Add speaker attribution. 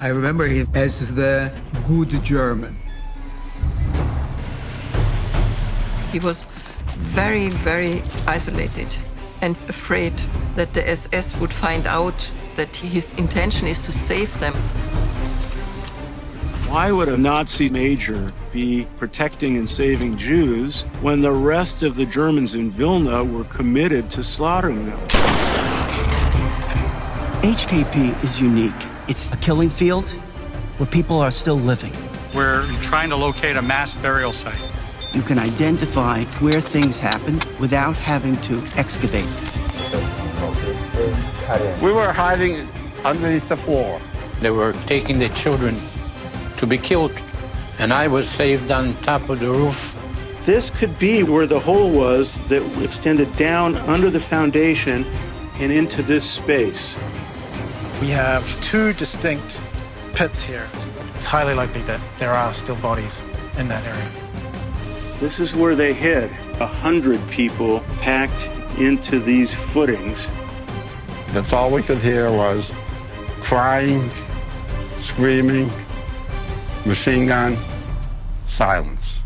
Speaker 1: I remember him as the good German.
Speaker 2: He was very, very isolated and afraid that the SS would find out that his intention is to save them.
Speaker 3: Why would a Nazi major be protecting and saving Jews when the rest of the Germans in Vilna were committed to slaughtering them?
Speaker 4: HKP is unique. It's a killing field where people are still living.
Speaker 5: We're trying to locate a mass burial site.
Speaker 4: You can identify where things happened without having to excavate.
Speaker 6: We were hiding underneath the floor.
Speaker 7: They were taking the children to be killed, and I was saved on top of the roof.
Speaker 3: This could be where the hole was that extended down under the foundation and into this space.
Speaker 8: We have two distinct pits here. It's highly likely that there are still bodies in that area.
Speaker 3: This is where they hid a hundred people packed into these footings.
Speaker 6: That's all we could hear was crying, screaming, machine gun, silence.